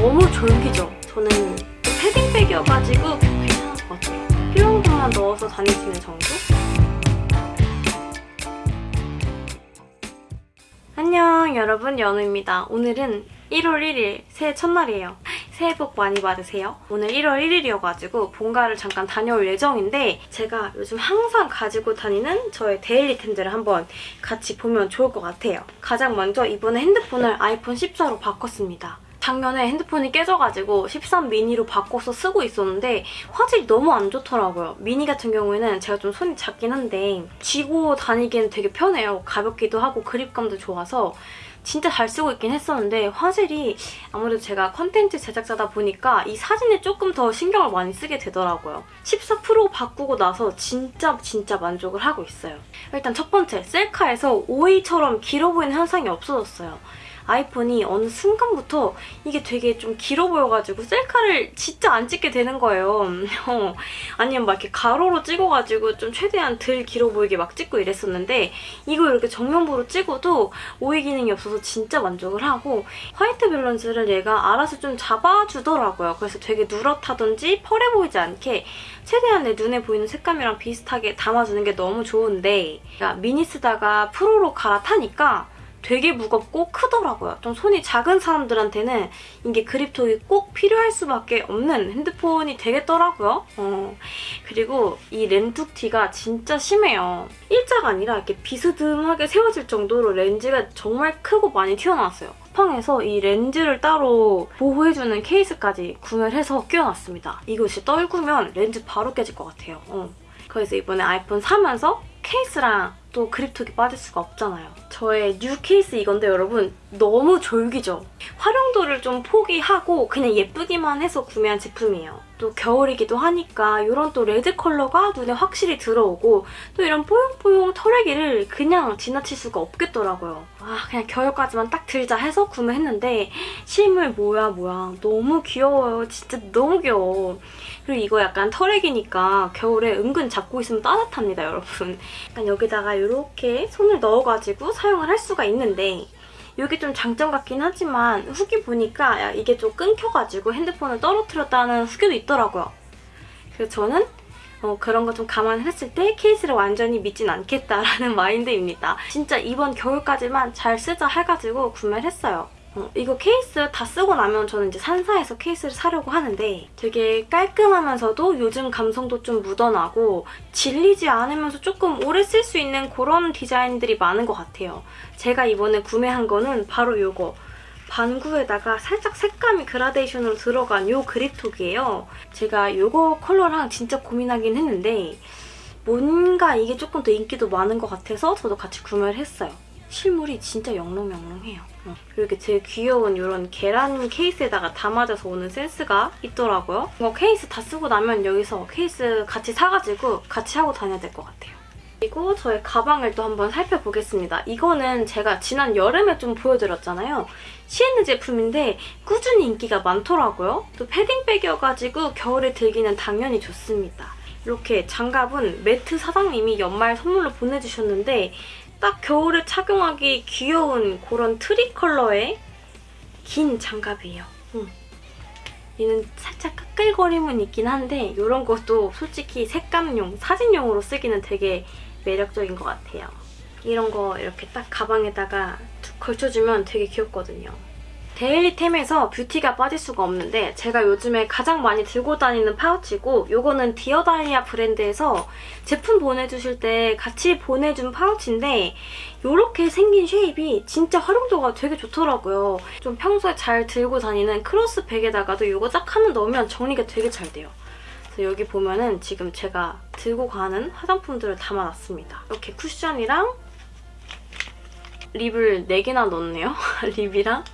너무 졸기죠? 저는 패딩백이어가지고 괜찮을 것 같아요. 필요한 것만 넣어서 다닐 수 있는 정도? 안녕 여러분 연우입니다. 오늘은 1월 1일 새해 첫날이에요. 새해 복 많이 받으세요. 오늘 1월 1일이어가지고 본가를 잠깐 다녀올 예정인데 제가 요즘 항상 가지고 다니는 저의 데일리템들을 한번 같이 보면 좋을 것 같아요. 가장 먼저 이번에 핸드폰을 아이폰 14로 바꿨습니다. 작년에 핸드폰이 깨져가지고 13 미니로 바꿔서 쓰고 있었는데 화질이 너무 안 좋더라고요. 미니 같은 경우에는 제가 좀 손이 작긴 한데 쥐고 다니기엔 되게 편해요. 가볍기도 하고 그립감도 좋아서 진짜 잘 쓰고 있긴 했었는데 화질이 아무래도 제가 컨텐츠 제작자다 보니까 이 사진에 조금 더 신경을 많이 쓰게 되더라고요. 14 프로 바꾸고 나서 진짜 진짜 만족을 하고 있어요. 일단 첫 번째, 셀카에서 오이처럼 길어 보이는 현상이 없어졌어요. 아이폰이 어느 순간부터 이게 되게 좀 길어 보여가지고 셀카를 진짜 안 찍게 되는 거예요. 어, 아니면 막 이렇게 가로로 찍어가지고 좀 최대한 덜 길어 보이게 막 찍고 이랬었는데 이거 이렇게 정면부로 찍어도 오이 기능이 없어서 진짜 만족을 하고 white balance를 얘가 알아서 좀 잡아주더라고요. 그래서 되게 누렇다든지 퍼레 보이지 않게 최대한 내 눈에 보이는 색감이랑 비슷하게 담아주는 게 너무 좋은데 미니 쓰다가 프로로 갈아타니까 되게 무겁고 크더라고요. 좀 손이 작은 사람들한테는 이게 그립톡이 꼭 필요할 수밖에 없는 핸드폰이 되겠더라고요. 어. 그리고 이 렌툭튀가 진짜 심해요. 일자가 아니라 이렇게 비스듬하게 세워질 정도로 렌즈가 정말 크고 많이 튀어나왔어요. 쿠팡에서 이 렌즈를 따로 보호해주는 케이스까지 구매를 해서 끼워놨습니다. 진짜 떨구면 렌즈 바로 깨질 것 같아요. 어. 그래서 이번에 아이폰 사면서 케이스랑 또 그립톡이 빠질 수가 없잖아요. 저의 new 케이스 이건데 여러분 너무 졸귀죠? 활용도를 좀 포기하고 그냥 예쁘기만 해서 구매한 제품이에요. 또 겨울이기도 하니까 이런 또 레드 컬러가 눈에 확실히 들어오고 또 이런 뽀용뽀용 털레기를 그냥 지나칠 수가 없겠더라고요. 아 그냥 겨울까지만 딱 들자 해서 구매했는데 실물 뭐야 뭐야 너무 귀여워요. 진짜 너무 귀여워. 그리고 이거 약간 털레기니까 겨울에 은근 잡고 있으면 따뜻합니다 여러분. 약간 여기다가 이렇게 손을 넣어가지고 사용을 할 수가 있는데 이게 좀 장점 같긴 하지만 후기 보니까 이게 좀 끊겨가지고 핸드폰을 떨어뜨렸다는 후기도 있더라고요. 그래서 저는 어, 그런 거 좀 감안했을 때 케이스를 완전히 믿진 않겠다라는 마인드입니다. 진짜 이번 겨울까지만 잘 쓰자 해가지고 구매를 했어요. 어, 이거 케이스 다 쓰고 나면 저는 이제 산사에서 케이스를 사려고 하는데 되게 깔끔하면서도 요즘 감성도 좀 묻어나고 질리지 않으면서 조금 오래 쓸 수 있는 그런 디자인들이 많은 것 같아요. 제가 이번에 구매한 거는 바로 이거 반구에다가 살짝 색감이 그라데이션으로 들어간 이 그립톡이에요. 제가 이거 컬러랑 진짜 고민하긴 했는데 뭔가 이게 조금 더 인기도 많은 것 같아서 저도 같이 구매를 했어요. 실물이 진짜 영롱영롱해요. 어. 이렇게 되게 귀여운 이런 계란 케이스에다가 담아져서 오는 센스가 있더라고요. 이거 케이스 다 쓰고 나면 여기서 케이스 같이 사가지고 같이 하고 다녀야 될 것 같아요. 그리고 저의 가방을 또 한번 살펴보겠습니다. 이거는 제가 지난 여름에 좀 보여드렸잖아요. 시엔느 제품인데 꾸준히 인기가 많더라고요. 또 패딩백이어가지고 겨울에 들기는 당연히 좋습니다. 이렇게 장갑은 매트 사장님이 연말 선물로 보내주셨는데 딱 겨울에 착용하기 귀여운 그런 트리 컬러의 긴 장갑이에요. 음. 얘는 살짝 까끌거림은 있긴 한데 이런 것도 솔직히 색감용, 사진용으로 쓰기는 되게 매력적인 것 같아요. 이런 거 이렇게 딱 가방에다가 툭 걸쳐주면 되게 귀엽거든요. daily템에서 뷰티가 빠질 수가 없는데 제가 요즘에 가장 많이 들고 다니는 파우치고 이거는 디어다이아 브랜드에서 제품 보내주실 때 같이 보내준 파우치인데 이렇게 생긴 shape이 진짜 활용도가 되게 좋더라고요. 좀 평소에 잘 들고 다니는 크로스백에다가도 이거 딱 하나 넣으면 정리가 되게 잘 돼요. 그래서 여기 보면은 지금 제가 들고 가는 화장품들을 담아놨습니다. 이렇게 쿠션이랑 립을 4개나 넣었네요. 립이랑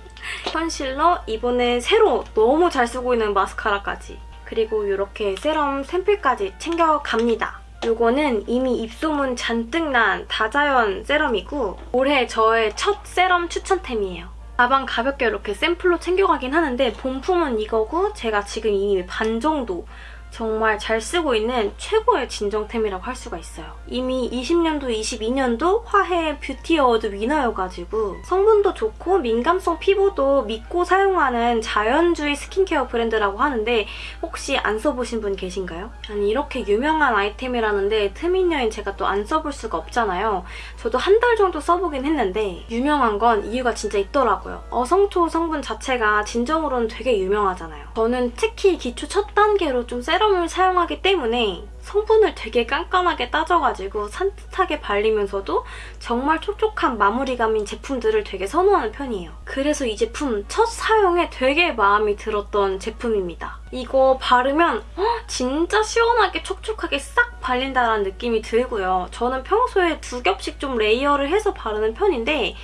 컨실러, 이번에 새로 너무 잘 쓰고 있는 마스카라까지 그리고 이렇게 세럼 샘플까지 챙겨갑니다. 이거는 이미 입소문 잔뜩 난 다자연 세럼이고 올해 저의 첫 세럼 추천템이에요. 가방 가볍게 이렇게 샘플로 챙겨가긴 하는데 본품은 이거고 제가 지금 이미 반 정도 정말 잘 쓰고 있는 최고의 진정템이라고 할 수가 있어요. 이미 20년도, 22년도 화해 뷰티 어워드 winner여가지고 성분도 좋고 민감성 피부도 믿고 사용하는 자연주의 스킨케어 브랜드라고 하는데 혹시 안 써보신 분 계신가요? 아니 이렇게 유명한 아이템이라는데 트민녀인 제가 또 안 써볼 수가 없잖아요. 저도 한 달 정도 써보긴 했는데 유명한 건 이유가 진짜 있더라고요. 어성초 성분 자체가 진정으로는 되게 유명하잖아요. 저는 특히 기초 첫 단계로 좀 세럼을 사용하기 때문에 성분을 되게 깐깐하게 따져가지고 산뜻하게 발리면서도 정말 촉촉한 마무리감인 제품들을 되게 선호하는 편이에요. 그래서 이 제품 첫 사용에 되게 마음에 들었던 제품입니다. 이거 바르면 어, 진짜 시원하게 촉촉하게 싹 발린다는 느낌이 들고요. 저는 평소에 두 겹씩 좀 layer를 해서 바르는 편인데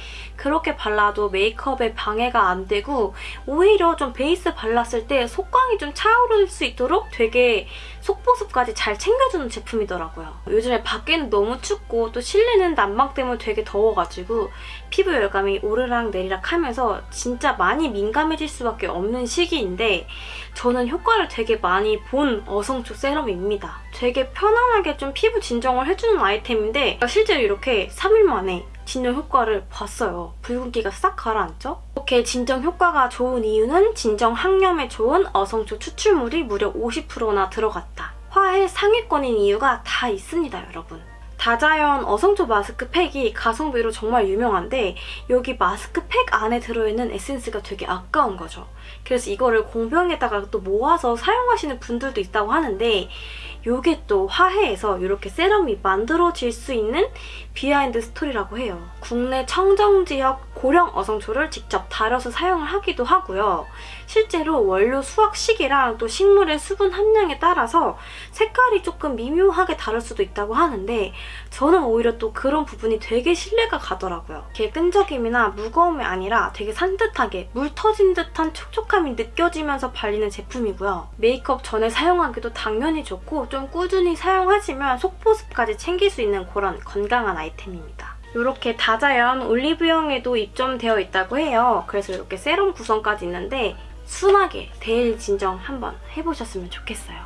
그렇게 발라도 메이크업에 방해가 안 되고 오히려 좀 베이스 발랐을 때 속광이 좀 차오를 수 있도록 되게 속보습까지 잘 챙겨주는 제품이더라고요. 요즘에 밖에는 너무 춥고 또 실내는 난방 때문에 되게 더워가지고 피부 열감이 오르락 내리락 하면서 진짜 많이 민감해질 수밖에 없는 시기인데 저는 효과를 되게 많이 본 어성초 세럼입니다. 되게 편안하게 좀 피부 진정을 해주는 아이템인데 실제로 이렇게 3일 만에 진정 효과를 봤어요. 붉은기가 싹 가라앉죠? 이렇게 진정 효과가 좋은 이유는 진정 항염에 좋은 어성초 추출물이 무려 50%나 들어갔다. 화해 상위권인 이유가 다 있습니다, 여러분. 다자연 어성초 마스크 팩이 가성비로 정말 유명한데 여기 마스크 팩 안에 들어있는 에센스가 되게 아까운 거죠. 그래서 이거를 공병에다가 또 모아서 사용하시는 분들도 있다고 하는데 이게 또 화해에서 이렇게 세럼이 만들어질 수 있는 behind story라고 해요. 국내 청정 지역 고령 어성초를 직접 다려서 사용을 하기도 하고요. 실제로 원료 수확 시기랑 또 식물의 수분 함량에 따라서 색깔이 조금 미묘하게 다를 수도 있다고 하는데 저는 오히려 또 그런 부분이 되게 신뢰가 가더라고요. 이게 끈적임이나 무거움이 아니라 되게 산뜻하게 물 터진 듯한 촉촉함이 느껴지면서 발리는 제품이고요. 메이크업 전에 사용하기도 당연히 좋고 좀 꾸준히 사용하시면 속보습까지 챙길 수 있는 그런 건강한 아이템입니다. 이렇게 다자연 올리브영에도 입점되어 있다고 해요. 그래서 이렇게 세럼 구성까지 있는데 순하게 데일 진정 한번 해보셨으면 좋겠어요.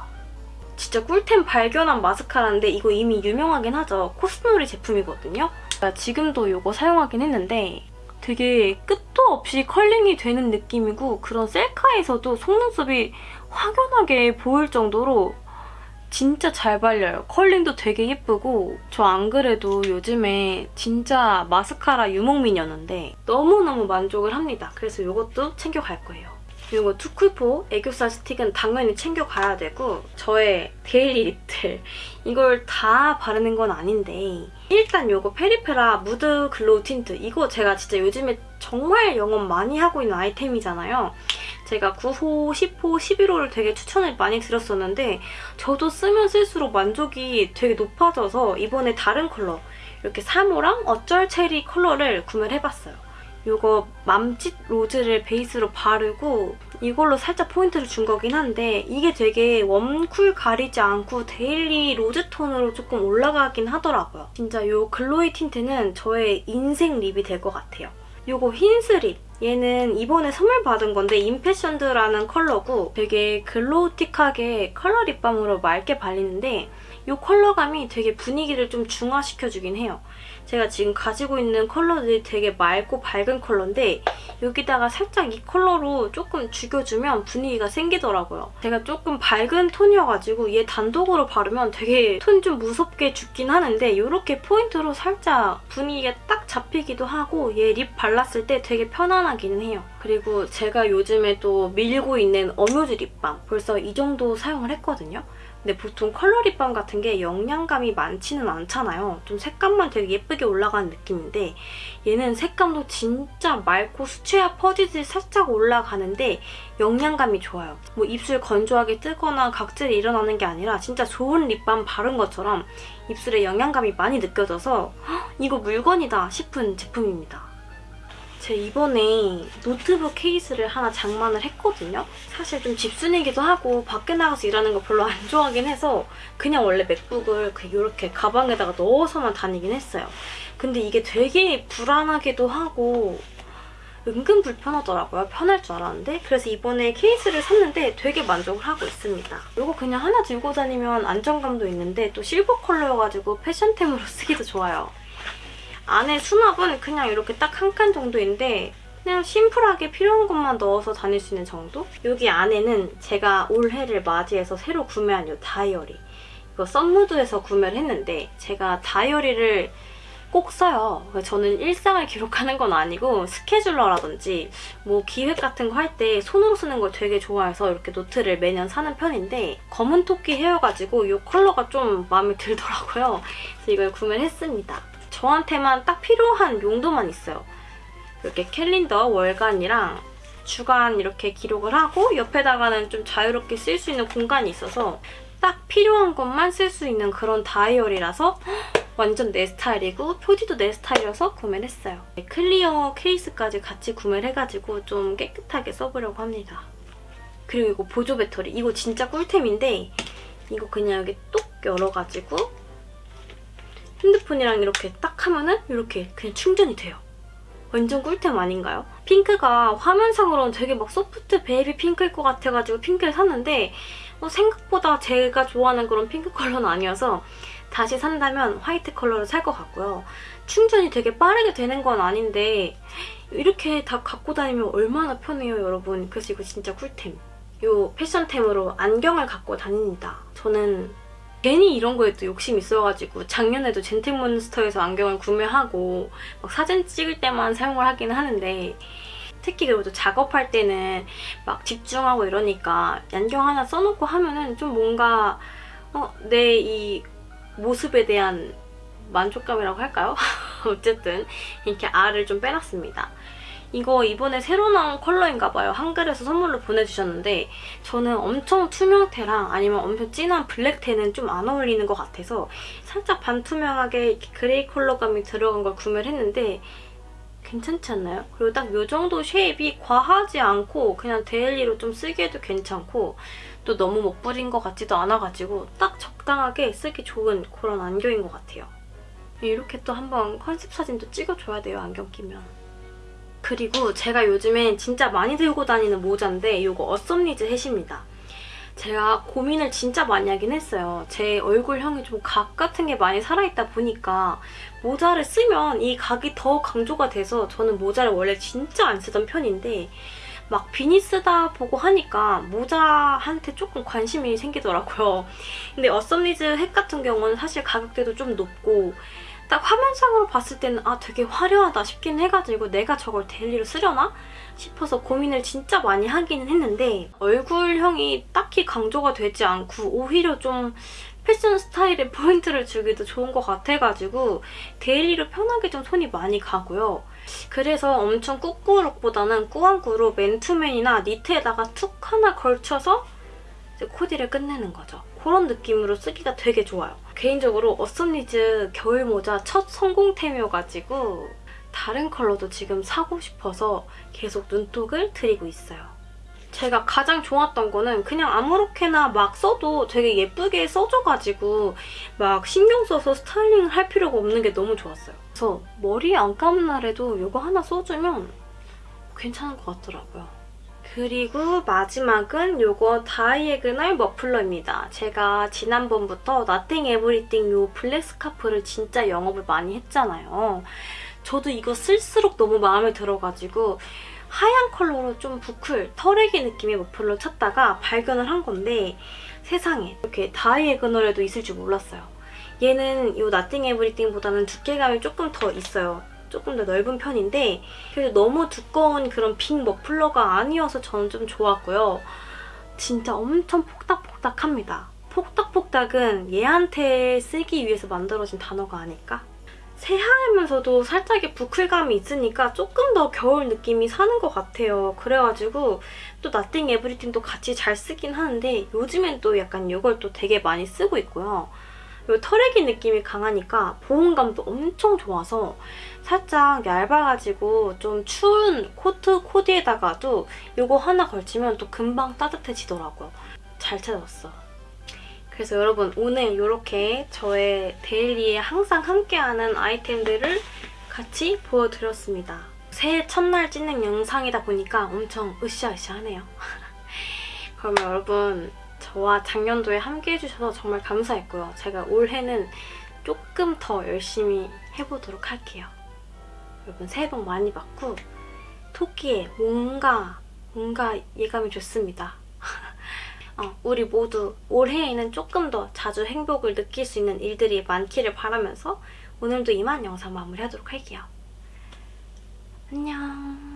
진짜 꿀템 발견한 마스카라인데 이거 이미 유명하긴 하죠. 코스놀이 제품이거든요. 지금도 이거 사용하긴 했는데 되게 끝도 없이 컬링이 되는 느낌이고 그런 셀카에서도 속눈썹이 확연하게 보일 정도로 진짜 잘 발려요. 컬링도 되게 예쁘고 저 안 그래도 요즘에 진짜 마스카라 유목민이었는데 너무너무 만족을 합니다. 그래서 이것도 챙겨갈 거예요. 그리고 투쿨포 애교살 스틱은 당연히 챙겨가야 되고 저의 daily lip들 이걸 다 바르는 건 아닌데 일단 이거 페리페라 무드 글로우 틴트 이거 제가 진짜 요즘에 정말 영업 많이 하고 있는 아이템이잖아요. 제가 9호, 10호, 11호를 되게 추천을 많이 드렸었는데 저도 쓰면 쓸수록 만족이 되게 높아져서 이번에 다른 컬러 이렇게 3호랑 어쩔 체리 컬러를 구매를 해봤어요. 이거 맘짓 로즈를 베이스로 바르고 이걸로 살짝 포인트를 준 거긴 한데 이게 되게 warm cool 가리지 않고 daily rose 톤으로 조금 올라가긴 하더라고요. 진짜 이 glow 틴트는 저의 인생 lip이 될 것 같아요. 이거 힌스 lip 얘는 이번에 선물 받은 건데 impassioned라는 컬러고 되게 glow틱하게 컬러 립밤으로 맑게 발리는데 이 컬러감이 되게 분위기를 좀 중화시켜주긴 해요. 제가 지금 가지고 있는 컬러들이 되게 맑고 밝은 컬러인데 여기다가 살짝 이 컬러로 조금 죽여주면 분위기가 생기더라고요. 제가 조금 밝은 톤이어가지고 얘 단독으로 바르면 되게 톤 좀 무섭게 죽긴 하는데 이렇게 포인트로 살짝 분위기가 딱 잡히기도 하고 얘 lip 발랐을 때 되게 편안하기는 해요. 그리고 제가 요즘에 또 밀고 있는 어뮤즈 립밤 벌써 이 정도 사용을 했거든요. 근데 보통 컬러 립밤 같은 게 영양감이 많지는 않잖아요. 좀 색감만 되게 예쁘게 올라가는 느낌인데 얘는 색감도 진짜 맑고 수채화 퍼지듯이 살짝 올라가는데 영양감이 좋아요. 뭐 입술 건조하게 뜨거나 각질이 일어나는 게 아니라 진짜 좋은 립밤 바른 것처럼 입술에 영양감이 많이 느껴져서 이거 물건이다 싶은 제품입니다. 제가 이번에 노트북 케이스를 하나 장만을 했거든요. 사실 좀 집순이기도 하고 밖에 나가서 일하는 거 별로 안 좋아하긴 해서 그냥 원래 맥북을 이렇게 가방에다가 넣어서만 다니긴 했어요. 근데 이게 되게 불안하기도 하고 은근 불편하더라고요. 편할 줄 알았는데. 그래서 이번에 케이스를 샀는데 되게 만족을 하고 있습니다. 이거 그냥 하나 들고 다니면 안정감도 있는데 또 실버 컬러여가지고 패션템으로 쓰기도 좋아요. 안에 수납은 그냥 이렇게 딱 한 칸 정도인데 그냥 심플하게 필요한 것만 넣어서 다닐 수 있는 정도? 여기 안에는 제가 올해를 맞이해서 새로 구매한 이 다이어리 이거 썸무드에서 구매를 했는데 제가 다이어리를 꼭 써요. 저는 일상을 기록하는 건 아니고 스케줄러라든지 뭐 기획 같은 거 할 때 손으로 쓰는 걸 되게 좋아해서 이렇게 노트를 매년 사는 편인데 검은 토끼 헤어가지고 이 컬러가 좀 마음에 들더라고요. 그래서 이걸 구매를 했습니다. 저한테만 딱 필요한 용도만 있어요. 이렇게 캘린더 월간이랑 주간 이렇게 기록을 하고 옆에다가는 좀 자유롭게 쓸 수 있는 공간이 있어서 딱 필요한 것만 쓸 수 있는 그런 다이어리라서 완전 내 스타일이고 표지도 내 스타일이어서 구매를 했어요. clear case까지 같이 구매를 해가지고 좀 깨끗하게 써보려고 합니다. 그리고 이거 보조 배터리. 이거 진짜 꿀템인데 이거 그냥 여기 뚝 열어가지고 핸드폰이랑 이렇게 딱 하면은 이렇게 그냥 충전이 돼요. 완전 꿀템 아닌가요? 핑크가 화면상으로는 되게 막 soft baby pink일 것 같아가지고 핑크를 샀는데 어, 생각보다 제가 좋아하는 그런 핑크 컬러는 아니어서 다시 산다면 화이트 컬러를 살 것 같고요. 충전이 되게 빠르게 되는 건 아닌데 이렇게 다 갖고 다니면 얼마나 편해요, 여러분. 그래서 이거 진짜 꿀템. 이 패션템으로 안경을 갖고 다닙니다. 저는 괜히 이런 거에 또 욕심이 있어가지고 작년에도 젠틀몬스터에서 안경을 구매하고 막 사진 찍을 때만 사용을 하기는 하는데 특히 그리고 또 작업할 때는 막 집중하고 이러니까 안경 하나 써놓고 하면은 좀 뭔가 어, 내 이 모습에 대한 만족감이라고 할까요? 어쨌든 이렇게 알을 좀 빼놨습니다. 이거 이번에 새로 나온 컬러인가 봐요. 한글에서 선물로 보내주셨는데 저는 엄청 투명테랑 아니면 엄청 진한 블랙테는 좀 안 어울리는 것 같아서 살짝 반투명하게 그레이 컬러감이 들어간 걸 구매를 했는데 괜찮지 않나요? 그리고 딱 이 정도 shape이 과하지 않고 그냥 daily로 좀 쓰기에도 괜찮고 또 너무 멋 부린 것 같지도 않아가지고 딱 적당하게 쓰기 좋은 그런 안경인 것 같아요. 이렇게 또 한번 컨셉 사진도 찍어줘야 돼요, 안경 끼면. 그리고 제가 요즘엔 진짜 많이 들고 다니는 모자인데 이거 어썸니즈 햇입니다. 제가 고민을 진짜 많이 하긴 했어요. 제 얼굴형이 좀 각 같은 게 많이 살아있다 보니까 모자를 쓰면 이 각이 더 강조가 돼서 저는 모자를 원래 진짜 안 쓰던 편인데 막 비니 쓰다 보고 하니까 모자한테 조금 관심이 생기더라고요. 근데 어썸니즈 햇 같은 경우는 사실 가격대도 좀 높고 딱 화면상으로 봤을 때는 아 되게 화려하다 싶긴 해가지고 내가 저걸 daily로 쓰려나? 싶어서 고민을 진짜 많이 하기는 했는데 얼굴형이 딱히 강조가 되지 않고 오히려 좀 패션 스타일에 포인트를 주기도 좋은 것 같아가지고 daily로 편하게 좀 손이 많이 가고요. 그래서 엄청 꾸꾸룩보다는 꾸안꾸로 맨투맨이나 니트에다가 툭 하나 걸쳐서 코디를 끝내는 거죠. 그런 느낌으로 쓰기가 되게 좋아요. 개인적으로 어썸니즈 겨울 모자 첫 성공템이어가지고 다른 컬러도 지금 사고 싶어서 계속 눈독을 들이고 있어요. 제가 가장 좋았던 거는 그냥 아무렇게나 막 써도 되게 예쁘게 써줘가지고 막 신경 써서 스타일링을 할 필요가 없는 게 너무 좋았어요. 그래서 머리 안 감은 날에도 이거 하나 써주면 괜찮은 것 같더라고요. 그리고 마지막은 이거 diagonal 머플러입니다. 제가 지난번부터 Nothing Everything 이 블랙 스카프를 진짜 영업을 많이 했잖아요. 저도 이거 쓸수록 너무 마음에 들어가지고 하얀 컬러로 좀 부클, 털애기 느낌의 머플러 찾다가 발견을 한 건데 세상에 이렇게 다이애그널에도 있을 줄 몰랐어요. 얘는 이 Nothing Everything보다는 두께감이 조금 더 있어요. 조금 더 넓은 편인데 그래도 너무 두꺼운 그런 빈 머플러가 아니어서 저는 좀 좋았고요. 진짜 엄청 폭닥폭닥합니다. 폭닥폭닥은 얘한테 쓰기 위해서 만들어진 단어가 아닐까? 새하면서도 살짝의 부클감이 있으니까 조금 더 겨울 느낌이 사는 것 같아요. 그래가지고 또 나띵 에브리띵도 같이 잘 쓰긴 하는데 요즘엔 또 약간 이걸 또 되게 많이 쓰고 있고요. 이 털애기 느낌이 강하니까 보온감도 엄청 좋아서 살짝 얇아가지고 좀 추운 코트 코디에다가도 이거 하나 걸치면 또 금방 따뜻해지더라고요. 잘 찾았어. 그래서 여러분 오늘 이렇게 저의 데일리에 항상 함께하는 아이템들을 같이 보여드렸습니다. 새해 첫날 찍는 영상이다 보니까 엄청 으쌰으쌰하네요. 그러면 여러분 저와 작년도에 함께 해 주셔서 정말 감사했고요. 제가 올해는 조금 더 열심히 해보도록 할게요. 여러분 새해 복 많이 받고 토끼에 뭔가 뭔가 예감이 좋습니다. 어, 우리 모두 올해에는 조금 더 자주 행복을 느낄 수 있는 일들이 많기를 바라면서 오늘도 이만 영상 마무리하도록 할게요. 안녕.